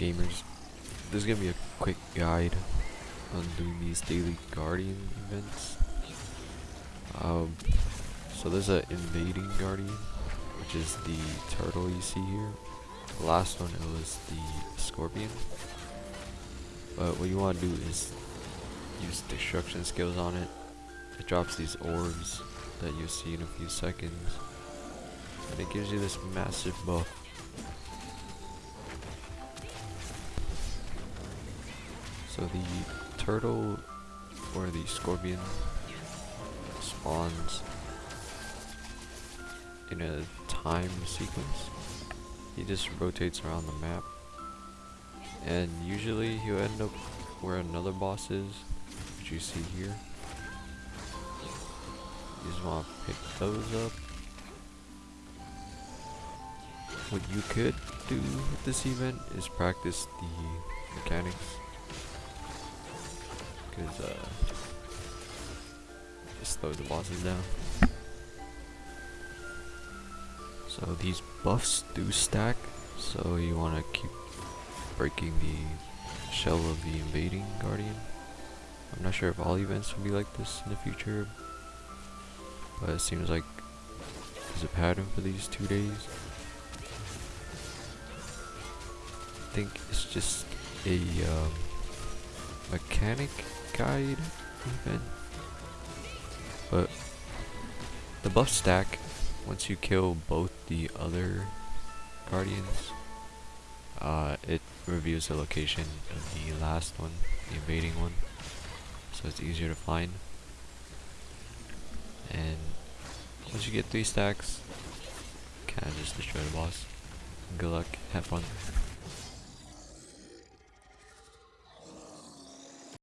gamers? This is gonna be a quick guide on doing these daily guardian events. Um, so there's an invading guardian, which is the turtle you see here. The last one it was the scorpion. But what you want to do is use destruction skills on it. It drops these orbs that you'll see in a few seconds. And it gives you this massive buff. So the turtle or the scorpion spawns in a time sequence. He just rotates around the map. And usually he'll end up where another boss is, which you see here. You just want to pick those up. What you could do with this event is practice the mechanics. Because, uh, just slows the bosses down. So these buffs do stack, so you want to keep breaking the shell of the invading guardian. I'm not sure if all events will be like this in the future, but it seems like there's a pattern for these two days. I think it's just a um, mechanic guide event, but the buff stack once you kill both the other guardians. Uh, it reveals the location of the last one, the invading one, so it's easier to find. And once you get three stacks, kind of just destroy the boss. Good luck, have fun.